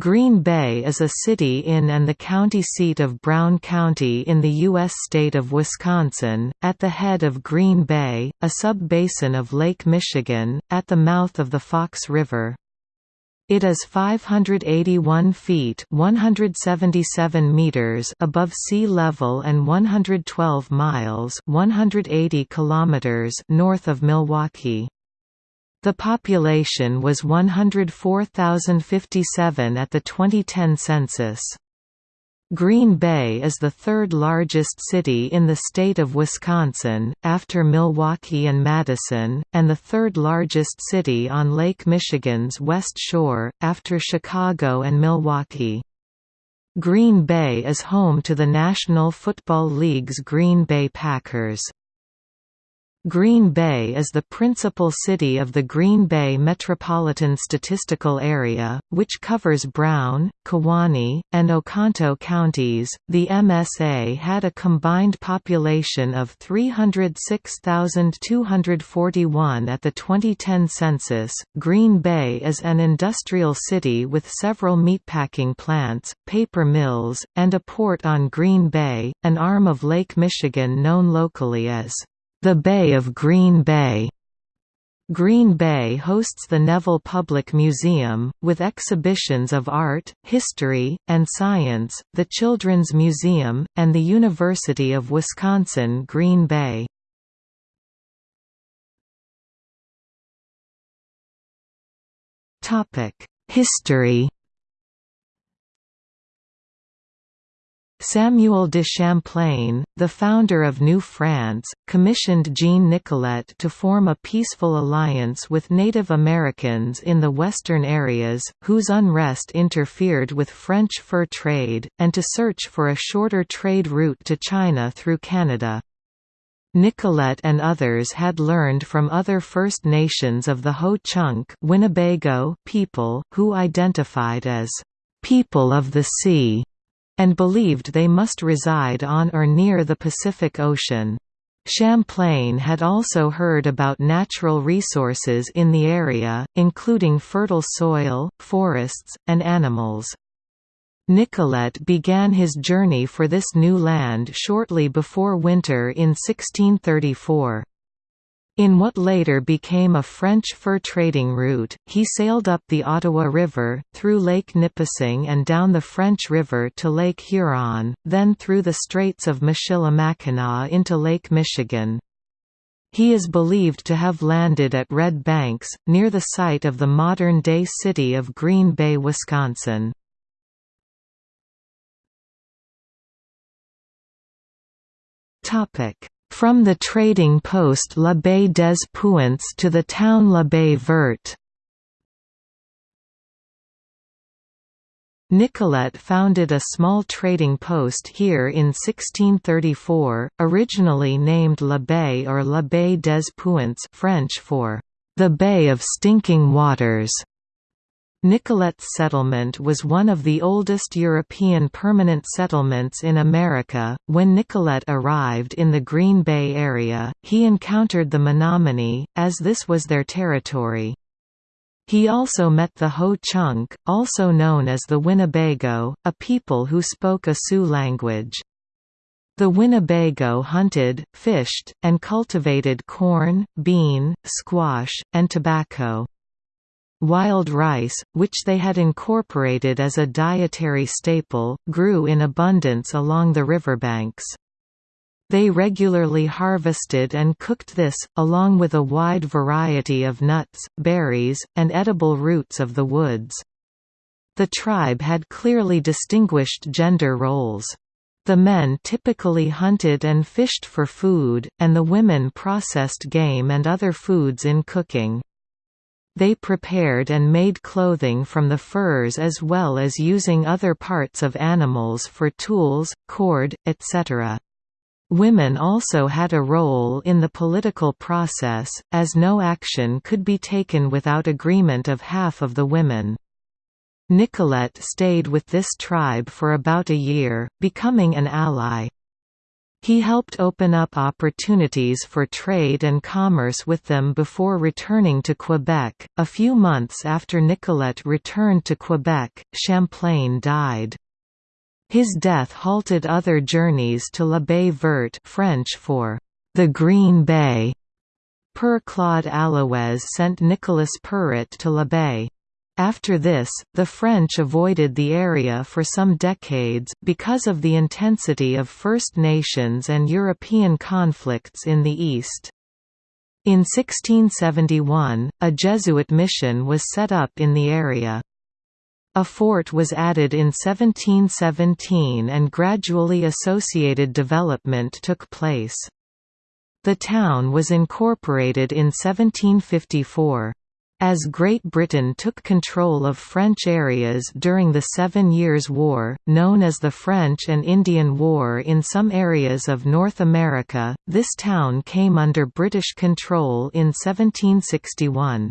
Green Bay is a city in and the county seat of Brown County in the U.S. state of Wisconsin, at the head of Green Bay, a sub-basin of Lake Michigan, at the mouth of the Fox River. It is 581 feet 177 meters above sea level and 112 miles 180 kilometers north of Milwaukee. The population was 104,057 at the 2010 census. Green Bay is the third largest city in the state of Wisconsin, after Milwaukee and Madison, and the third largest city on Lake Michigan's west shore, after Chicago and Milwaukee. Green Bay is home to the National Football League's Green Bay Packers. Green Bay is the principal city of the Green Bay Metropolitan Statistical Area, which covers Brown, Kewaunee, and Oconto counties. The MSA had a combined population of 306,241 at the 2010 census. Green Bay is an industrial city with several meatpacking plants, paper mills, and a port on Green Bay, an arm of Lake Michigan known locally as the Bay of Green Bay Green Bay hosts the Neville Public Museum, with exhibitions of art, history, and science, the Children's Museum, and the University of Wisconsin-Green Bay. History Samuel de Champlain, the founder of New France, commissioned Jean Nicolet to form a peaceful alliance with Native Americans in the western areas, whose unrest interfered with French fur trade, and to search for a shorter trade route to China through Canada. Nicolet and others had learned from other First Nations of the Ho-Chunk Winnebago people, who identified as «people of the sea» and believed they must reside on or near the Pacific Ocean. Champlain had also heard about natural resources in the area, including fertile soil, forests, and animals. Nicolet began his journey for this new land shortly before winter in 1634. In what later became a French fur trading route, he sailed up the Ottawa River, through Lake Nipissing and down the French River to Lake Huron, then through the Straits of Michilimackinac into Lake Michigan. He is believed to have landed at Red Banks, near the site of the modern-day city of Green Bay, Wisconsin. From the trading post La Baie des Puants to the town La Baie Verte Nicolet founded a small trading post here in 1634, originally named La Baie or La Baie des Puants French for the Bay of Stinking Waters. Nicolet's settlement was one of the oldest European permanent settlements in America. When Nicolet arrived in the Green Bay area, he encountered the Menominee, as this was their territory. He also met the Ho-Chunk, also known as the Winnebago, a people who spoke a Sioux language. The Winnebago hunted, fished, and cultivated corn, bean, squash, and tobacco. Wild rice, which they had incorporated as a dietary staple, grew in abundance along the riverbanks. They regularly harvested and cooked this, along with a wide variety of nuts, berries, and edible roots of the woods. The tribe had clearly distinguished gender roles. The men typically hunted and fished for food, and the women processed game and other foods in cooking. They prepared and made clothing from the furs as well as using other parts of animals for tools, cord, etc. Women also had a role in the political process, as no action could be taken without agreement of half of the women. Nicolet stayed with this tribe for about a year, becoming an ally. He helped open up opportunities for trade and commerce with them before returning to Quebec. A few months after Nicolet returned to Quebec, Champlain died. His death halted other journeys to La Baie Verte French for the Green Bay. Père Claude Allouez sent Nicolas Perrot to La Baie. After this, the French avoided the area for some decades, because of the intensity of First Nations and European conflicts in the East. In 1671, a Jesuit mission was set up in the area. A fort was added in 1717 and gradually associated development took place. The town was incorporated in 1754. As Great Britain took control of French areas during the Seven Years' War, known as the French and Indian War in some areas of North America, this town came under British control in 1761.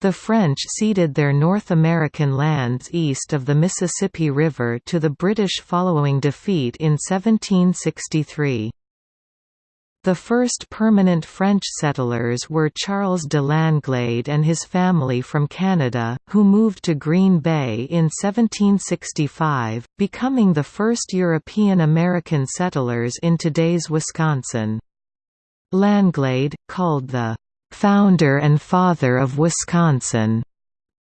The French ceded their North American lands east of the Mississippi River to the British following defeat in 1763. The first permanent French settlers were Charles de Langlade and his family from Canada, who moved to Green Bay in 1765, becoming the first European-American settlers in today's Wisconsin. Langlade, called the "'founder and father of Wisconsin'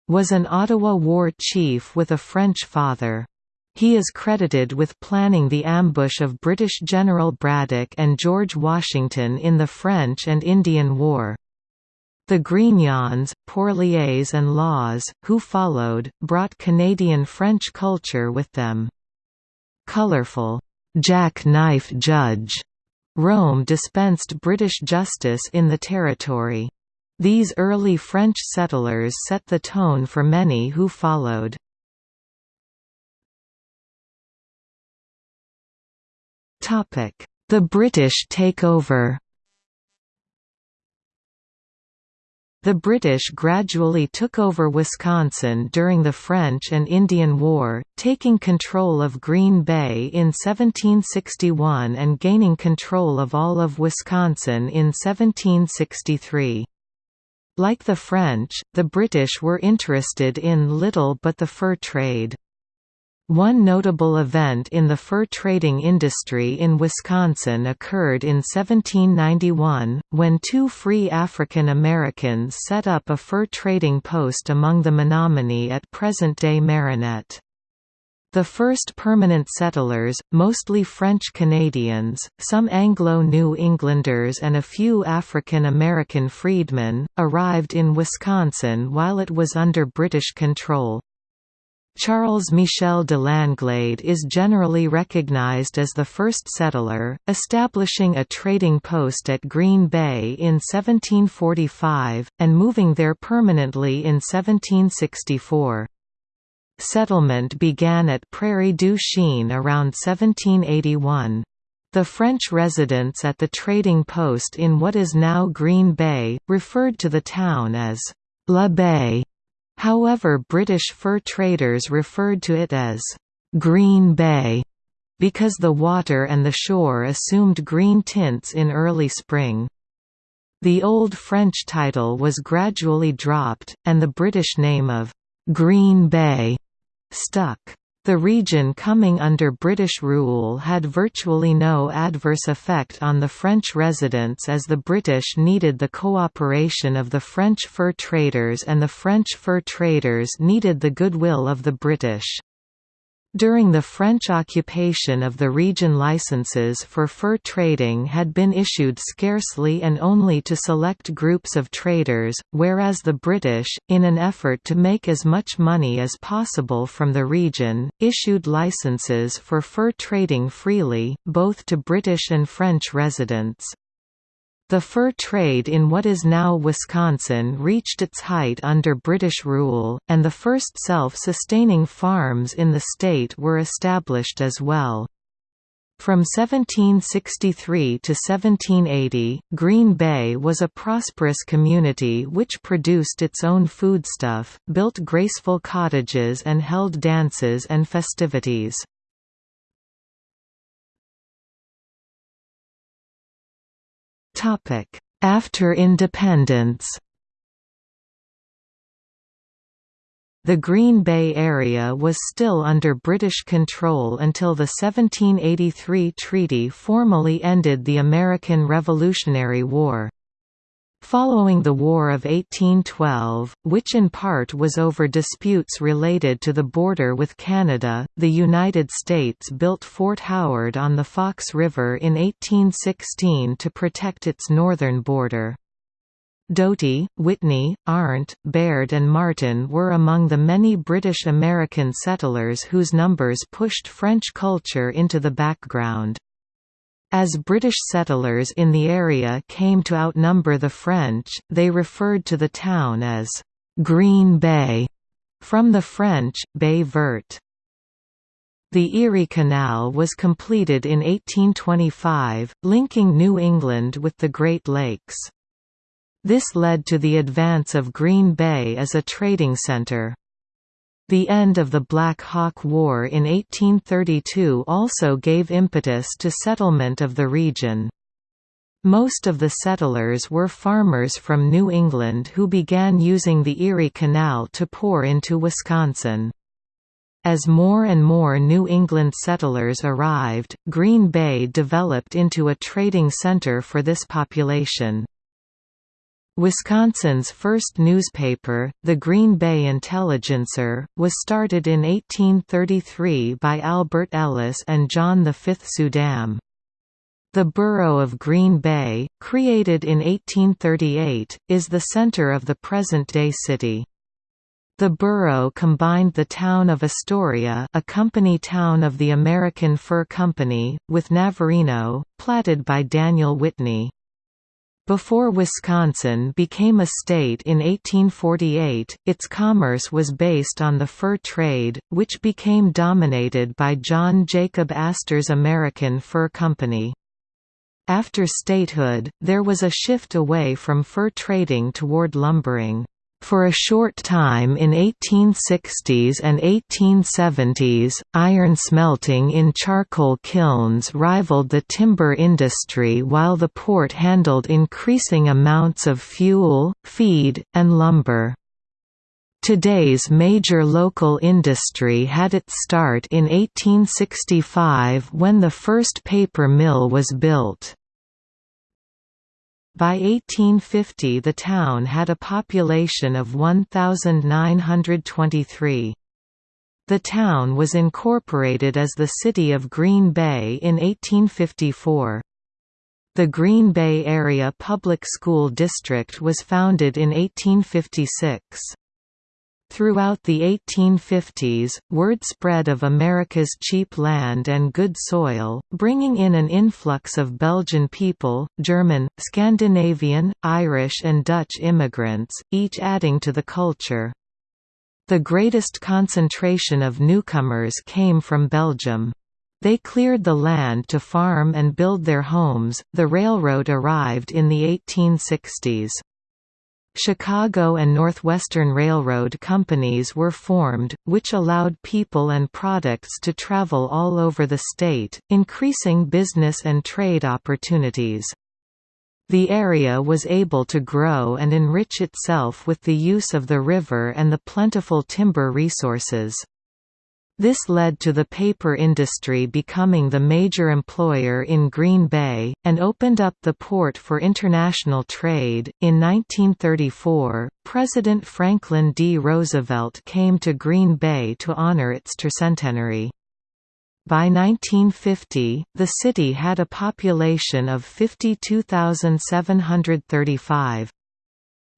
was an Ottawa war chief with a French father. He is credited with planning the ambush of British General Braddock and George Washington in the French and Indian War. The Grignons, Porliers and Lawes, who followed, brought Canadian-French culture with them. Colorful, jack-knife judge Reaume dispensed British justice in the territory. These early French settlers set the tone for many who followed. The British takeover The British gradually took over Wisconsin during the French and Indian War, taking control of Green Bay in 1761 and gaining control of all of Wisconsin in 1763. Like the French, the British were interested in little but the fur trade. One notable event in the fur trading industry in Wisconsin occurred in 1791, when two free African Americans set up a fur trading post among the Menominee at present-day Marinette. The first permanent settlers, mostly French Canadians, some Anglo-New Englanders and a few African American freedmen, arrived in Wisconsin while it was under British control. Charles Michel de Langlade is generally recognized as the first settler, establishing a trading post at Green Bay in 1745, and moving there permanently in 1764. Settlement began at Prairie du Chien around 1781. The French residents at the trading post in what is now Green Bay, referred to the town as La Baie However British fur traders referred to it as «Green Bay» because the water and the shore assumed green tints in early spring. The Old French title was gradually dropped, and the British name of «Green Bay» stuck. The region coming under British rule had virtually no adverse effect on the French residents as the British needed the cooperation of the French fur traders and the French fur traders needed the goodwill of the British. During the French occupation of the region licenses for fur trading had been issued scarcely and only to select groups of traders, whereas the British, in an effort to make as much money as possible from the region, issued licenses for fur trading freely, both to British and French residents. The fur trade in what is now Wisconsin reached its height under British rule, and the first self-sustaining farms in the state were established as well. From 1763 to 1780, Green Bay was a prosperous community which produced its own foodstuff, built graceful cottages and held dances and festivities. After independence The Green Bay area was still under British control until the 1783 treaty formally ended the American Revolutionary War. Following the War of 1812, which in part was over disputes related to the border with Canada, the United States built Fort Howard on the Fox River in 1816 to protect its northern border. Doty, Whitney, Arndt, Baird and Martin were among the many British-American settlers whose numbers pushed French culture into the background. As British settlers in the area came to outnumber the French, they referred to the town as «Green Bay», from the French, Baie Verte. The Erie Canal was completed in 1825, linking New England with the Great Lakes. This led to the advance of Green Bay as a trading center. The end of the Black Hawk War in 1832 also gave impetus to settlement of the region. Most of the settlers were farmers from New England who began using the Erie Canal to pour into Wisconsin. As more and more New England settlers arrived, Green Bay developed into a trading center for this population. Wisconsin's first newspaper, the Green Bay Intelligencer, was started in 1833 by Albert Ellis and John V. Suydam. The borough of Green Bay, created in 1838, is the center of the present-day city. The borough combined the town of Astoria a company town of the American Fur Company, with Navarino, platted by Daniel Whitney. Before Wisconsin became a state in 1848, its commerce was based on the fur trade, which became dominated by John Jacob Astor's American Fur Company. After statehood, there was a shift away from fur trading toward lumbering. For a short time in 1860s and 1870s, iron smelting in charcoal kilns rivaled the timber industry while the port handled increasing amounts of fuel, feed, and lumber. Today's major local industry had its start in 1865 when the first paper mill was built. By 1850 the town had a population of 1,923. The town was incorporated as the city of Green Bay in 1854. The Green Bay Area Public School District was founded in 1856. Throughout the 1850s, word spread of America's cheap land and good soil, bringing in an influx of Belgian people, German, Scandinavian, Irish and Dutch immigrants, each adding to the culture. The greatest concentration of newcomers came from Belgium. They cleared the land to farm and build their homes. The railroad arrived in the 1860s. Chicago and Northwestern Railroad companies were formed, which allowed people and products to travel all over the state, increasing business and trade opportunities. The area was able to grow and enrich itself with the use of the river and the plentiful timber resources. This led to the paper industry becoming the major employer in Green Bay, and opened up the port for international trade. In 1934, President Franklin D. Roosevelt came to Green Bay to honor its tercentenary. By 1950, the city had a population of 52,735.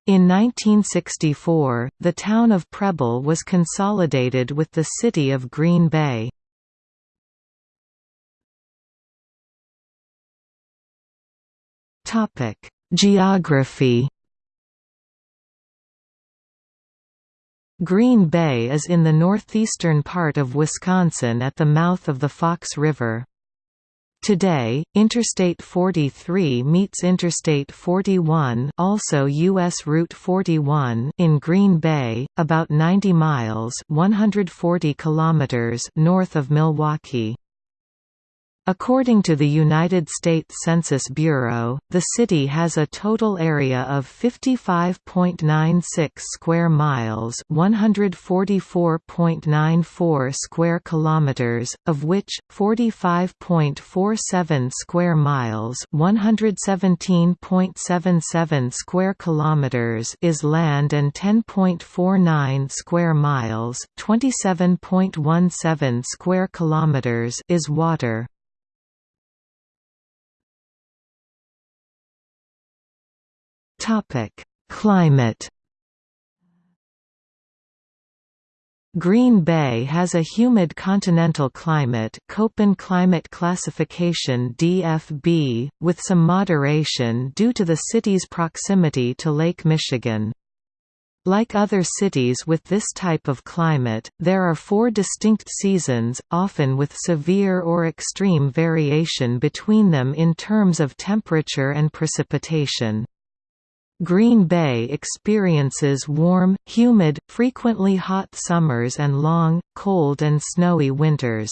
In 1964, the town of Preble was consolidated with the city of Green Bay. Topic: Geography Green Bay is in the northeastern part of Wisconsin at the mouth of the Fox River. Today, Interstate 43 meets Interstate 41 also US Route 41 in Green Bay, about 90 miles 140 kilometers north of Milwaukee. According to the United States Census Bureau, the city has a total area of 55.96 square miles, 144.94 square kilometers, of which 45.47 square miles, 117.77 square kilometers is land and 10.49 square miles, 27.17 square kilometers is water. Topic: Climate. Green Bay has a humid continental climate Köppen climate classification DFB, with some moderation due to the city's proximity to Lake Michigan. Like other cities with this type of climate, there are four distinct seasons, often with severe or extreme variation between them in terms of temperature and precipitation. Green Bay experiences warm, humid, frequently hot summers and long, cold and snowy winters.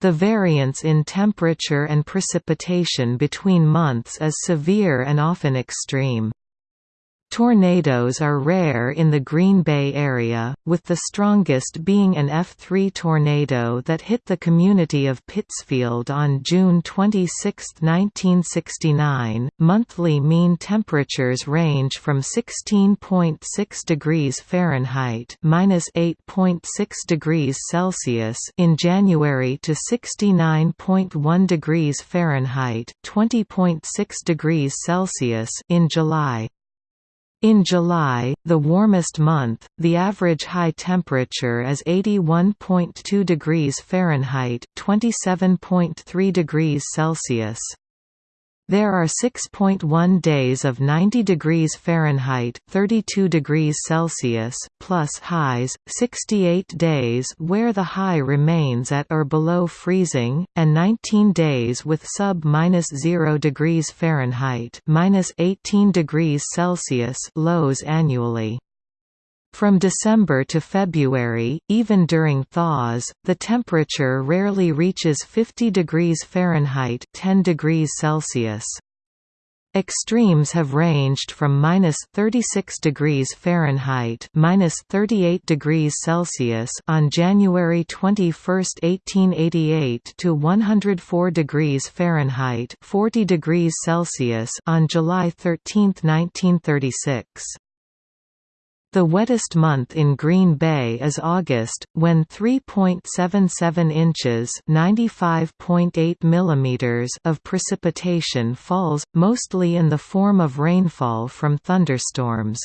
The variance in temperature and precipitation between months is severe and often extreme. Tornadoes are rare in the Green Bay area, with the strongest being an F3 tornado that hit the community of Pittsfield on June 26, 1969. Monthly mean temperatures range from 16.6 degrees Fahrenheit (-8.6 degrees Celsius) in January to 69.1 degrees Fahrenheit (20.6 degrees Celsius) in July. In July, the warmest month, the average high temperature is 81.2 degrees Fahrenheit, 27.3 degrees Celsius. There are 6.1 days of 90 degrees Fahrenheit (32 degrees Celsius) plus highs, 68 days where the high remains at or below freezing, and 19 days with sub-0 degrees Fahrenheit (-18 degrees Celsius) lows annually. From December to February, even during thaws, the temperature rarely reaches 50 degrees Fahrenheit 10 degrees Celsius. Extremes have ranged from minus 36 degrees Fahrenheit minus 38 degrees Celsius on January 21, 1888 to 104 degrees Fahrenheit 40 degrees Celsius on July 13, 1936. The wettest month in Green Bay is August, when 3.77 inches (95.8 millimeters) of precipitation falls, mostly in the form of rainfall from thunderstorms.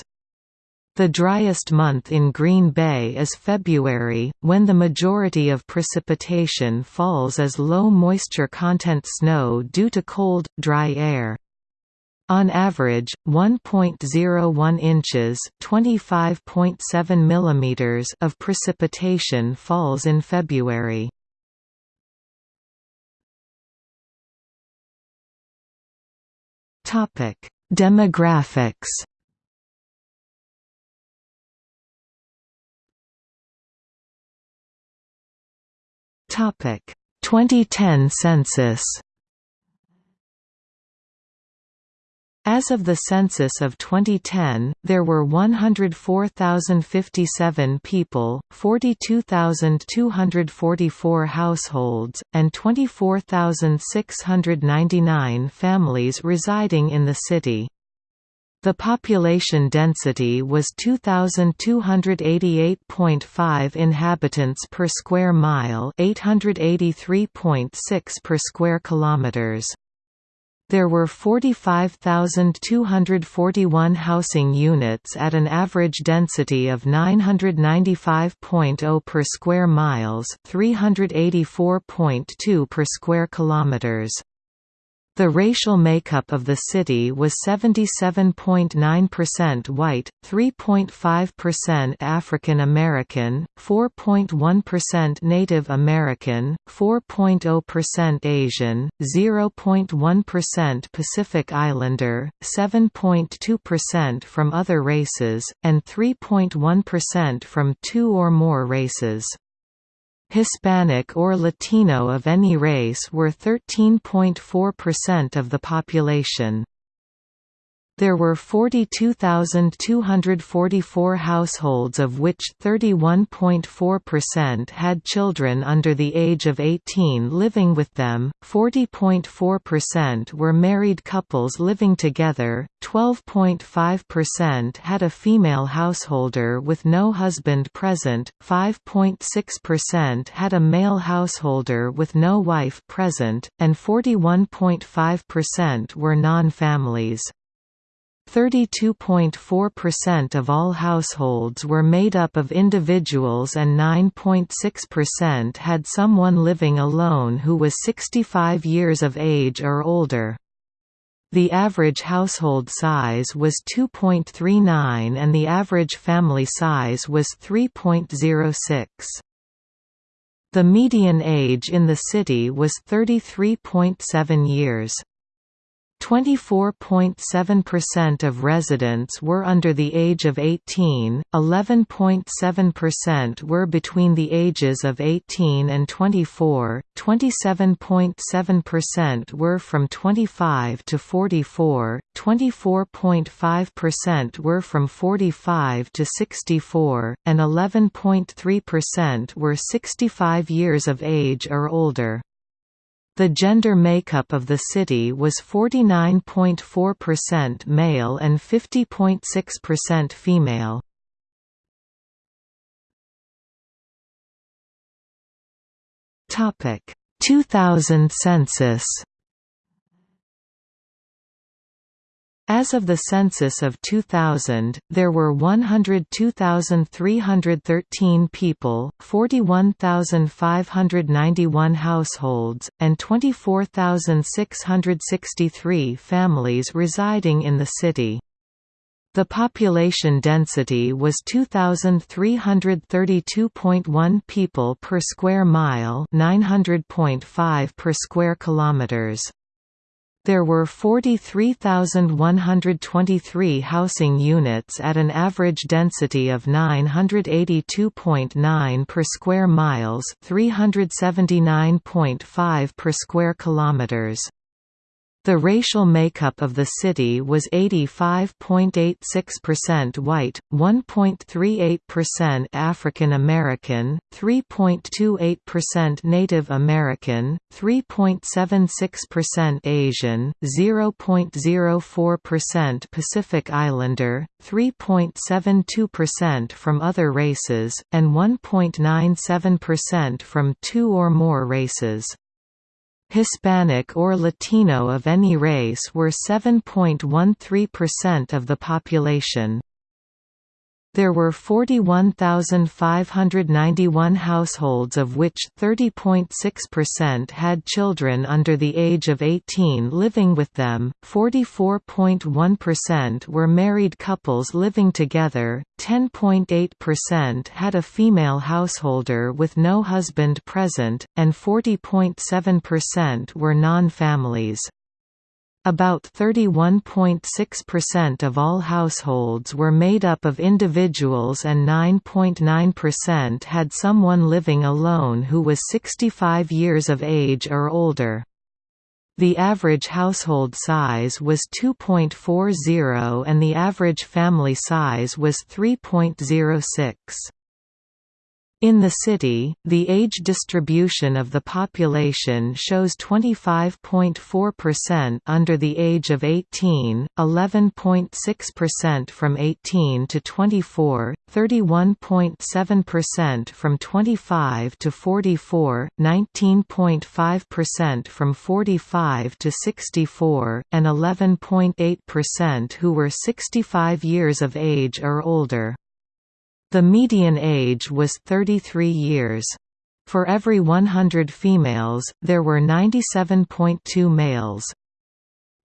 The driest month in Green Bay is February, when the majority of precipitation falls as low moisture content snow due to cold, dry air. On average, 1.01 inches (25.7 millimeters) of precipitation falls in February. Topic: Demographics. Topic: 2010 census. As of the census of 2010, there were 104,057 people, 42,244 households, and 24,699 families residing in the city. The population density was 2288.5 inhabitants per square mile, 883.6 per square kilometers. There were 45,241 housing units at an average density of 995.0 per square miles, 384.2 per square kilometers. The racial makeup of the city was 77.9% white, 3.5% African American, 4.1% Native American, 4.0% Asian, 0.1% Pacific Islander, 7.2% from other races, and 3.1% from two or more races. Hispanic or Latino of any race were 13.4% of the population. There were 42,244 households of which 31.4% had children under the age of 18 living with them, 40.4% were married couples living together, 12.5% had a female householder with no husband present, 5.6% had a male householder with no wife present, and 41.5% were non-families. 32.4% of all households were made up of individuals and 9.6% had someone living alone who was 65 years of age or older. The average household size was 2.39 and the average family size was 3.06. The median age in the city was 33.7 years. 24.7% of residents were under the age of 18, 11.7% were between the ages of 18 and 24, 27.7% were from 25 to 44, 24.5% were from 45 to 64, and 11.3% were 65 years of age or older. The gender makeup of the city was 49.4% male and 50.6% female. Topic: 2000 census As of the census of 2000, there were 102,313 people, 41,591 households, and 24,663 families residing in the city. The population density was 2332.1 people per square mile, 900.5 per square kilometers. There were 43,123 housing units at an average density of 982.9 per square miles, 379.5 per square kilometers. The racial makeup of the city was 85.86% white, 1.38% African American, 3.28% Native American, 3.76% Asian, 0.04% Pacific Islander, 3.72% from other races, and 1.97% from two or more races. Hispanic or Latino of any race were 7.13% of the population. There were 41,591 households of which 30.6% had children under the age of 18 living with them, 44.1% were married couples living together, 10.8% had a female householder with no husband present, and 40.7% were non-families. About 31.6% of all households were made up of individuals and 9.9% had someone living alone who was 65 years of age or older. The average household size was 2.40 and the average family size was 3.06. In the city, the age distribution of the population shows 25.4% under the age of 18, 11.6% from 18 to 24, 31.7% from 25 to 44, 19.5% from 45 to 64, and 11.8% who were 65 years of age or older. The median age was 33 years. For every 100 females, there were 97.2 males.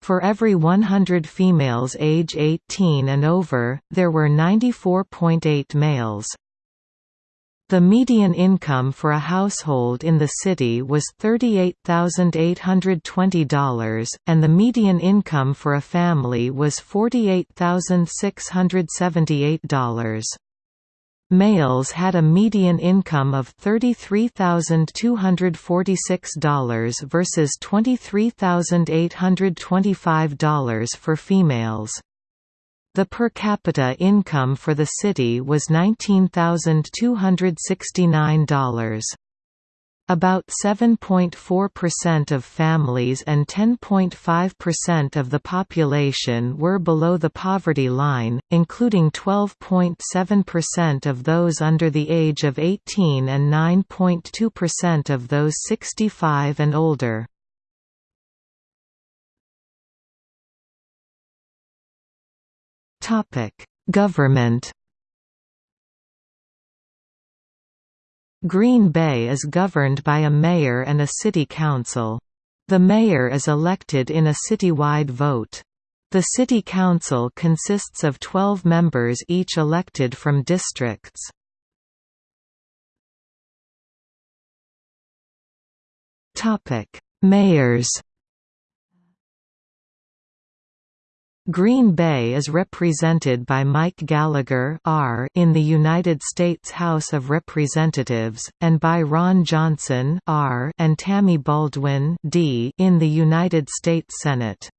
For every 100 females age 18 and over, there were 94.8 males. The median income for a household in the city was $38,820, and the median income for a family was $48,678. Males had a median income of $33,246 versus $23,825 for females. The per capita income for the city was $19,269. About 7.4% of families and 10.5% of the population were below the poverty line, including 12.7% of those under the age of 18 and 9.2% of those 65 and older. Government Green Bay is governed by a mayor and a city council. The mayor is elected in a citywide vote. The city council consists of 12 members each elected from districts. Mayors Green Bay is represented by Mike Gallagher R in the United States House of Representatives, and by Ron Johnson R and Tammy Baldwin D in the United States Senate.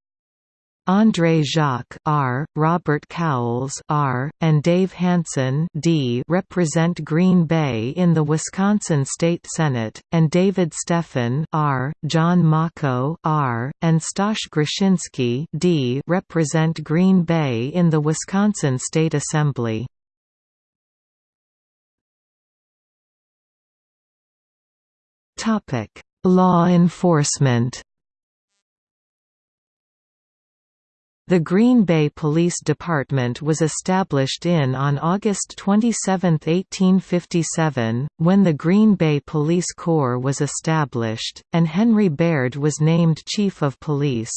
André Jacque R., Robert Cowles R., and Dave Hansen D. represent Green Bay in the Wisconsin State Senate, and David Steffen R., John Macco R., and Staush Gruszynski D. represent Green Bay in the Wisconsin State Assembly. Topic: Law enforcement The Green Bay Police Department was established in on August 27, 1857, when the Green Bay Police Corps was established, and Henry Baird was named Chief of Police.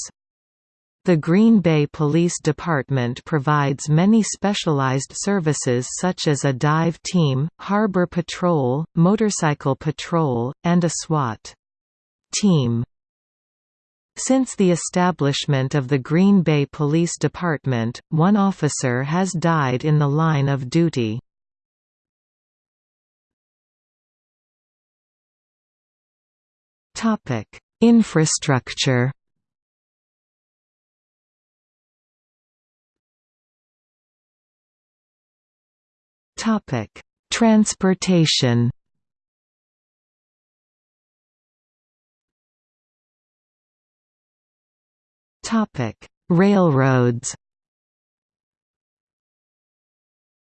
The Green Bay Police Department provides many specialized services such as a dive team, harbor patrol, motorcycle patrol, and a SWAT team. Since the establishment of the Green Bay Police Department, one officer has died in the line of duty. Infrastructure Transportation Railroads.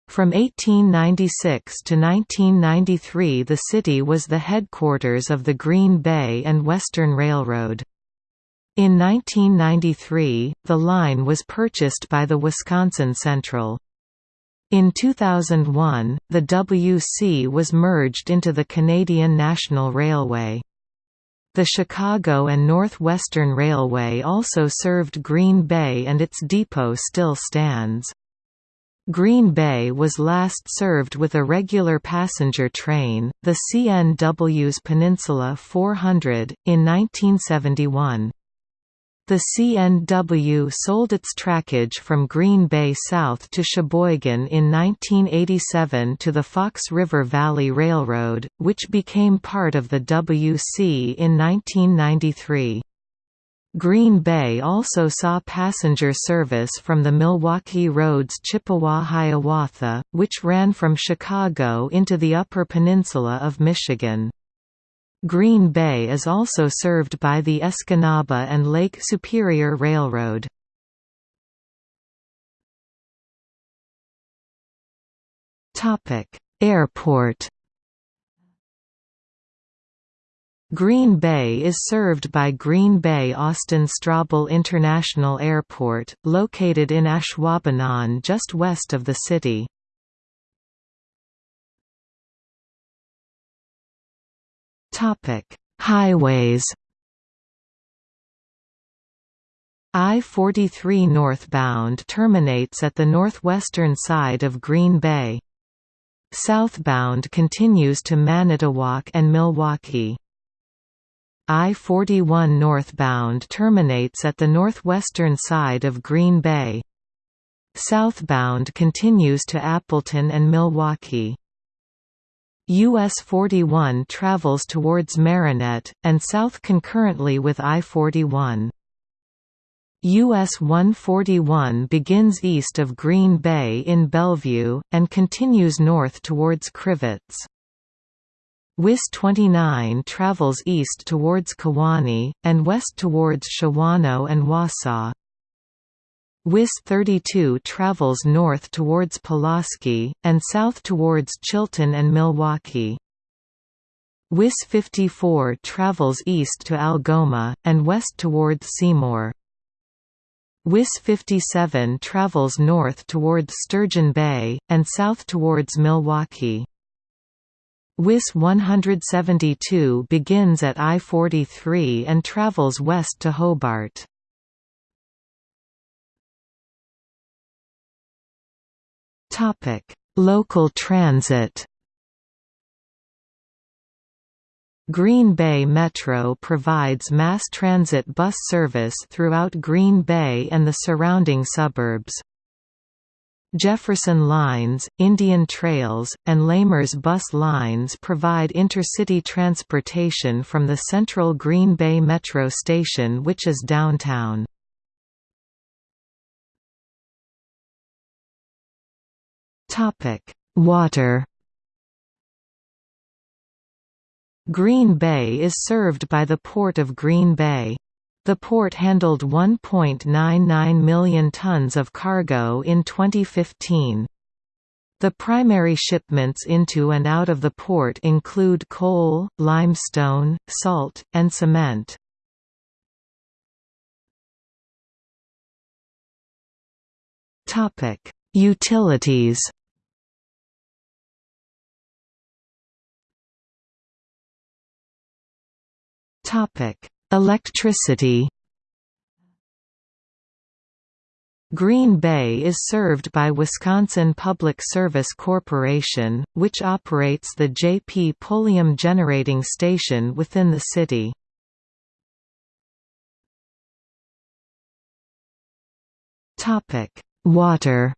From 1896 to 1993 the city was the headquarters of the Green Bay and Western Railroad. In 1993, the line was purchased by the Wisconsin Central. In 2001, the WC was merged into the Canadian National Railway. The Chicago and Northwestern Railway also served Green Bay and its depot still stands. Green Bay was last served with a regular passenger train, the CNW's Peninsula 400, in 1971. The CNW sold its trackage from Green Bay south to Sheboygan in 1987 to the Fox River Valley Railroad, which became part of the WC in 1993. Green Bay also saw passenger service from the Milwaukee Roads Chippewa-Hiawatha, which ran from Chicago into the Upper Peninsula of Michigan. Green Bay is also served by the Escanaba and Lake Superior Railroad. Airport Green Bay is served by Green Bay Austin Straubel International Airport, located in Ashwaubenon just west of the city. Topic: Highways. I-43 northbound terminates at the northwestern side of Green Bay. Southbound continues to Manitowoc and Milwaukee. I-41 northbound terminates at the northwestern side of Green Bay. Southbound continues to Appleton and Milwaukee. US 41 travels towards Marinette, and south concurrently with I-41. US 141 begins east of Green Bay in Bellevue, and continues north towards Crivitz. WIS 29 travels east towards Kewaunee, and west towards Shawano and Wausau. WIS 32 travels north towards Pulaski, and south towards Chilton and Milwaukee. WIS 54 travels east to Algoma, and west towards Seymour. WIS 57 travels north towards Sturgeon Bay, and south towards Milwaukee. WIS 172 begins at I-43 and travels west to Hobart. Local transit Green Bay Metro provides mass transit bus service throughout Green Bay and the surrounding suburbs. Jefferson Lines, Indian Trails, and Lamers Bus Lines provide intercity transportation from the central Green Bay Metro station which is downtown. Water Green Bay is served by the Port of Green Bay. The port handled 1.99 million tons of cargo in 2015. The primary shipments into and out of the port include coal, limestone, salt, and cement. Utilities Electricity Green Bay is served by Wisconsin Public Service Corporation, which operates the J.P. Pulliam Generating Station within the city. Water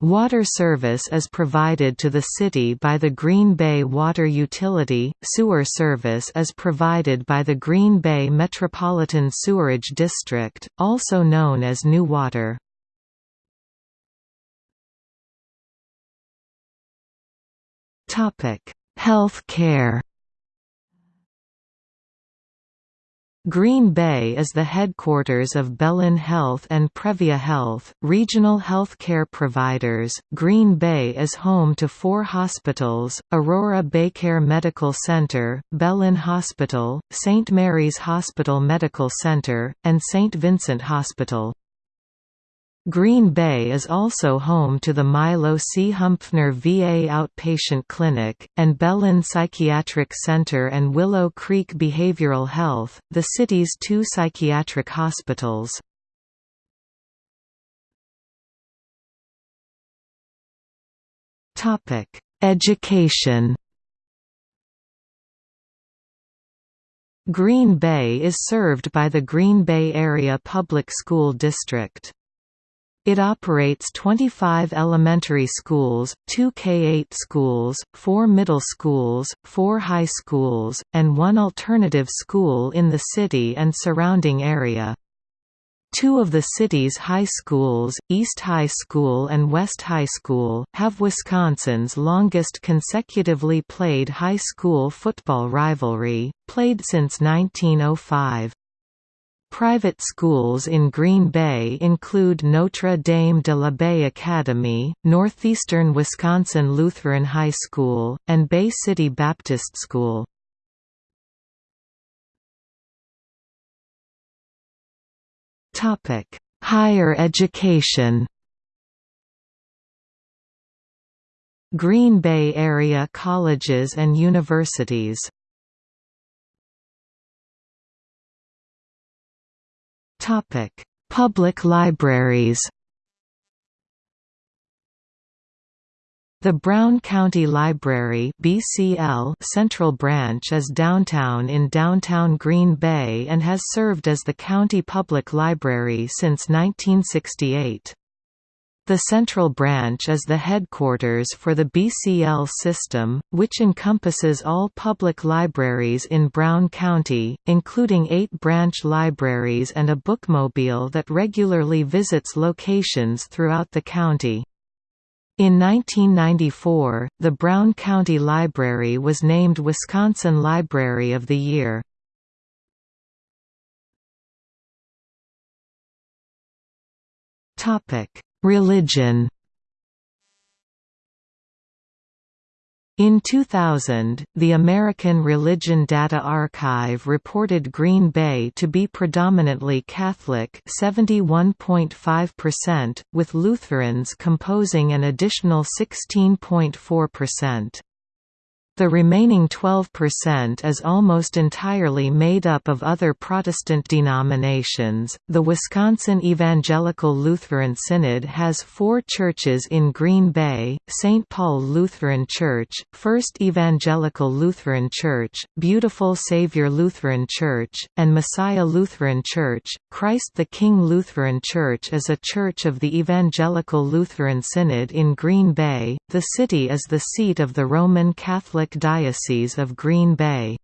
Water service is provided to the city by the Green Bay Water Utility, sewer service is provided by the Green Bay Metropolitan Sewerage District, also known as New Water. Health care Green Bay is the headquarters of Bellin Health and Prevea Health, regional health care providers. Green Bay is home to four hospitals Aurora Baycare Medical Center, Bellin Hospital, St. Mary's Hospital Medical Center, and St. Vincent Hospital. Green Bay is also home to the Milo C. Huempfner VA Outpatient Clinic, and Bellin Psychiatric Center and Willow Creek Behavioral Health, the city's two psychiatric hospitals. Education Green Bay is served by the Green Bay Area Public School District. It operates 25 elementary schools, 2 K-8 schools, 4 middle schools, 4 high schools, and one alternative school in the city and surrounding area. Two of the city's high schools, East High School and West High School, have Wisconsin's longest consecutively played high school football rivalry, played since 1905. Private schools in Green Bay include Notre Dame de la Baie Academy, Northeastern Wisconsin Lutheran High School, and Bay City Baptist School. Higher education Green Bay area colleges and universities Topic: Public libraries. The Brown County Library (BCL) Central Branch is downtown in downtown Green Bay and has served as the county public library since 1968. The Central Branch is the headquarters for the BCL system, which encompasses all public libraries in Brown County, including eight branch libraries and a bookmobile that regularly visits locations throughout the county. In 1994, the Brown County Library was named Wisconsin Library of the Year. Topic Religion In 2000, the American Religion Data Archive reported Green Bay to be predominantly Catholic 71.5%, with Lutherans composing an additional 16.4%. The remaining 12% is almost entirely made up of other Protestant denominations. The Wisconsin Evangelical Lutheran Synod has four churches in Green Bay St. Paul Lutheran Church, First Evangelical Lutheran Church, Beautiful Savior Lutheran Church, and Messiah Lutheran Church. Christ the King Lutheran Church is a church of the Evangelical Lutheran Synod in Green Bay. The city is the seat of the Roman Catholic Diocese of Green Bay.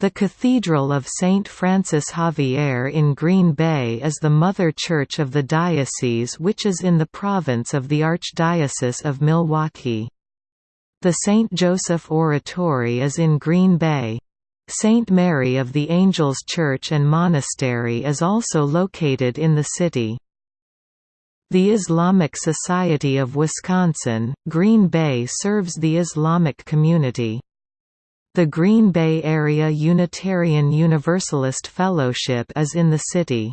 The Cathedral of St. Francis Xavier in Green Bay is the mother church of the diocese which is in the province of the Archdiocese of Milwaukee. The St. Joseph Oratory is in Green Bay. St. Mary of the Angels Church and Monastery is also located in the city. The Islamic Society of Wisconsin, Green Bay serves the Islamic community. The Green Bay Area Unitarian Universalist Fellowship is in the city.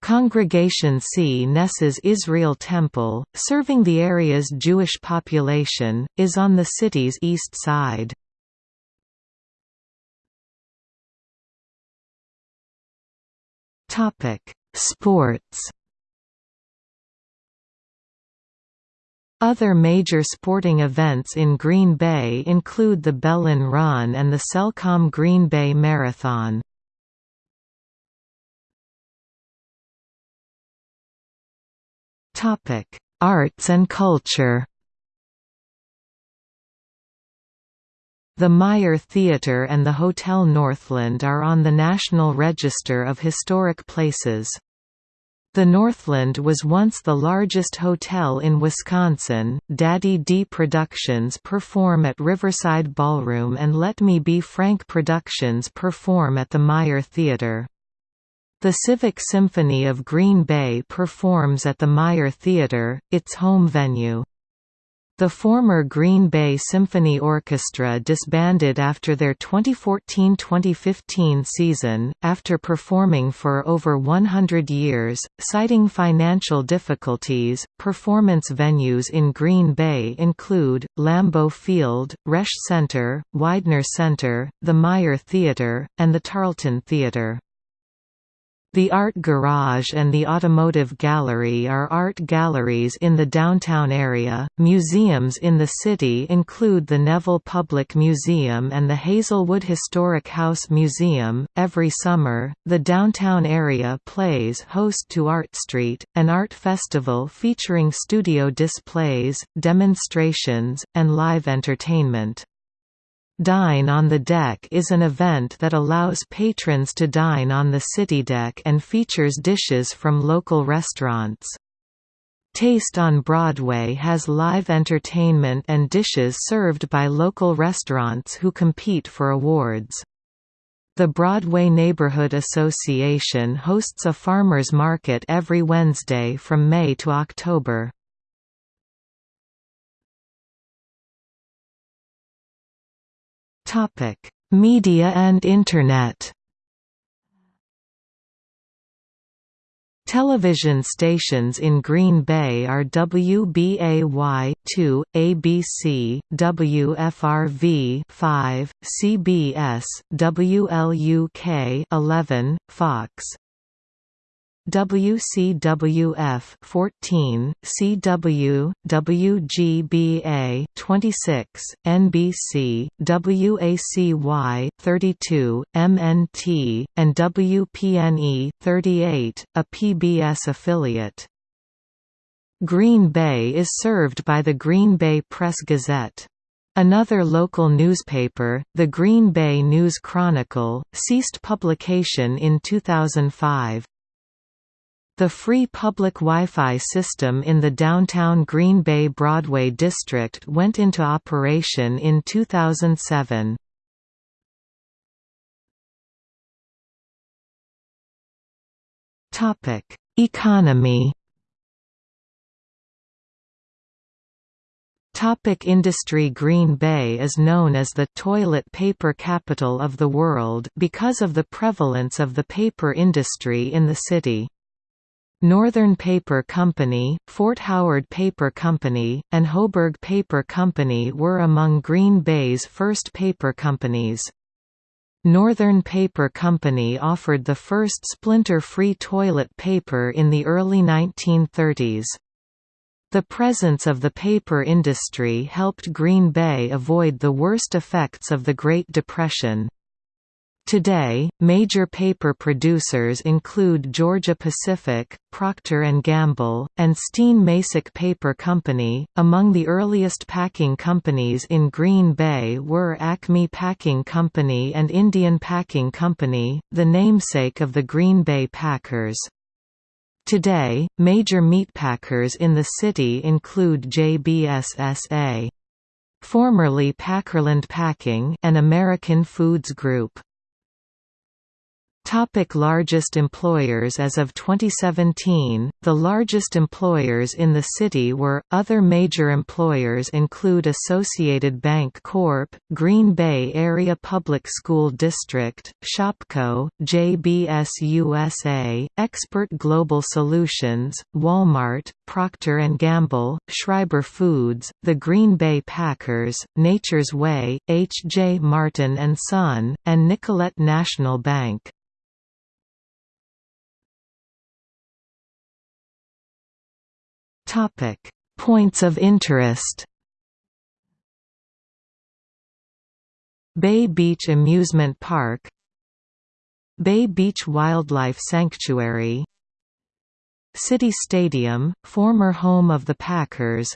Congregation Cnesses Israel Temple, serving the area's Jewish population, is on the city's east side. Sports Other major sporting events in Green Bay include the Bellin Run and the Cellcom Green Bay Marathon. Arts and culture The Meyer Theatre and the Hotel Northland are on the National Register of Historic Places. The Northland was once the largest hotel in Wisconsin. Daddy D Productions perform at Riverside Ballroom and Let Me Be Frank Productions perform at the Meyer Theatre. The Civic Symphony of Green Bay performs at the Meyer Theatre, its home venue. The former Green Bay Symphony Orchestra disbanded after their 2014–2015 season, after performing for over 100 years, citing financial difficulties. Performance venues in Green Bay include Lambeau Field, Resch Center, Weidner Center, the Meyer Theatre, and the Tarlton Theatre. The Art Garage and the Automotive Gallery are art galleries in the downtown area. Museums in the city include the Neville Public Museum and the Hazelwood Historic House Museum. Every summer, the downtown area plays host to Art Street, an art festival featuring studio displays, demonstrations, and live entertainment. Dine on the Deck is an event that allows patrons to dine on the city deck and features dishes from local restaurants. Taste on Broadway has live entertainment and dishes served by local restaurants who compete for awards. The Broadway Neighborhood Association hosts a farmers market every Wednesday from May to October. Topic: Media and Internet. Television stations in Green Bay are WBAY-2, ABC, WFRV 5, CBS, WLUK 11, Fox, WCWF 14, CW, WGBA 26, NBC, WACY 32, MNT, and WPNE 38, a PBS affiliate. Green Bay is served by the Green Bay Press Gazette. Another local newspaper, the Green Bay News Chronicle, ceased publication in 2005. The free public Wi-Fi system in the downtown Green Bay Broadway district went into operation in 2007. Topic: Economy Topic industry Green Bay is known as the «toilet paper capital of the world» because of the prevalence of the paper industry in the city. Northern Paper Company, Fort Howard Paper Company, and Hoberg Paper Company were among Green Bay's first paper companies. Northern Paper Company offered the first splinter-free toilet paper in the early 1930s. The presence of the paper industry helped Green Bay avoid the worst effects of the Great Depression. Today, major paper producers include Georgia-Pacific, Procter & Gamble, and Steen-Macek Paper Company. Among the earliest packing companies in Green Bay were Acme Packing Company and Indian Packing Company, the namesake of the Green Bay Packers. Today, major meatpackers in the city include JBSSA. Formerly Packerland Packing and American Foods Group. Topic largest employers As of 2017, the largest employers in the city were, other major employers include Associated Bank Corp., Green Bay Area Public School District, Shopko, JBS USA, Expert Global Solutions, Walmart, Procter & Gamble, Schreiber Foods, the Green Bay Packers, Nature's Way, H. J. Martin & Son, and Nicolet National Bank. Topic: Points of interest. Bay Beach Amusement Park. Bay Beach Wildlife Sanctuary. City Stadium, former home of the Packers.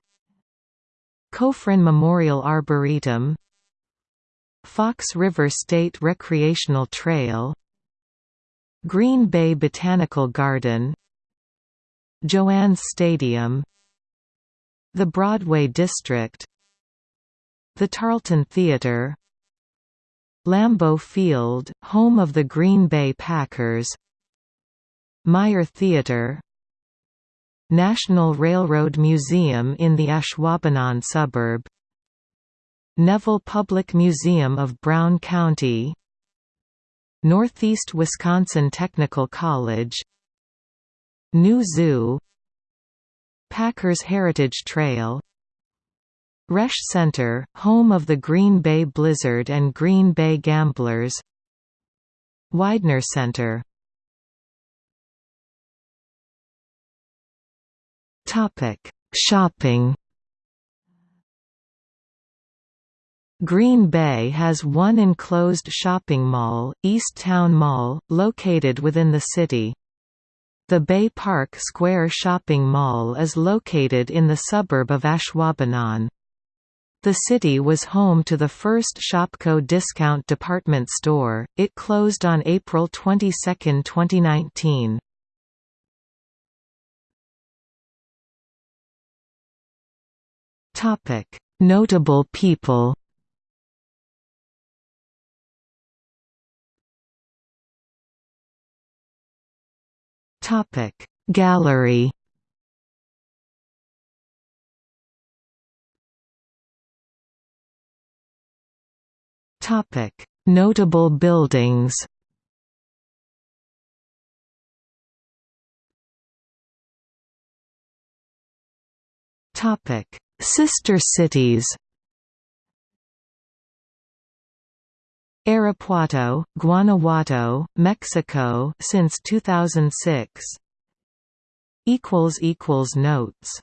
Cofrin Memorial Arboretum. Fox River State Recreational Trail. Green Bay Botanical Garden Joannes Stadium The Broadway District The Tarlton Theatre Lambeau Field, home of the Green Bay Packers Meyer Theatre National Railroad Museum in the Ashwaubenon suburb Neville Public Museum of Brown County Northeast Wisconsin Technical College New Zoo Packers Heritage Trail Resch Center, home of the Green Bay Blizzard and Green Bay Gamblers Weidner Center Shopping Green Bay has one enclosed shopping mall, East Town Mall, located within the city. The Bay Park Square Shopping Mall is located in the suburb of Ashwaubenon. The city was home to the first Shopko discount department store, it closed on April 22, 2019. Notable people Topic. Gallery. Topic. Notable buildings. Topic. Sister cities Irapuato, Guanajuato, Mexico since 2006 equals equals notes